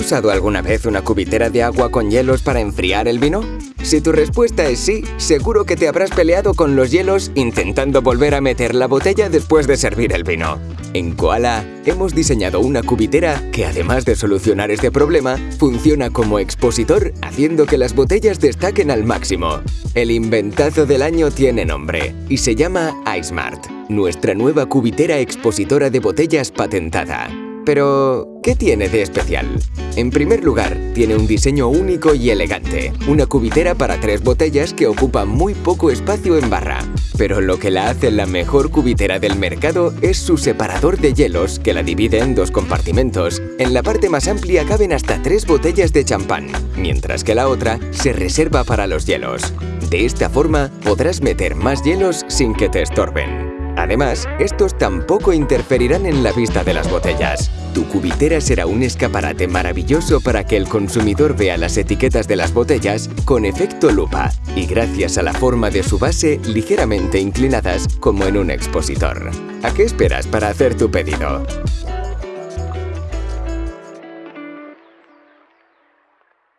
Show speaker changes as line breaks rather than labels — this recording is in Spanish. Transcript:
usado alguna vez una cubitera de agua con hielos para enfriar el vino? Si tu respuesta es sí, seguro que te habrás peleado con los hielos intentando volver a meter la botella después de servir el vino. En Koala hemos diseñado una cubitera que además de solucionar este problema, funciona como expositor haciendo que las botellas destaquen al máximo. El inventazo del año tiene nombre y se llama iSmart, nuestra nueva cubitera expositora de botellas patentada. Pero, ¿qué tiene de especial? En primer lugar, tiene un diseño único y elegante, una cubitera para tres botellas que ocupa muy poco espacio en barra. Pero lo que la hace la mejor cubitera del mercado es su separador de hielos que la divide en dos compartimentos. En la parte más amplia caben hasta tres botellas de champán, mientras que la otra se reserva para los hielos. De esta forma, podrás meter más hielos sin que te estorben. Además, estos tampoco interferirán en la vista de las botellas. Tu cubitera será un escaparate maravilloso para que el consumidor vea las etiquetas de las botellas con efecto lupa y gracias a la forma de su base ligeramente inclinadas como en un expositor. ¿A qué esperas para hacer tu pedido?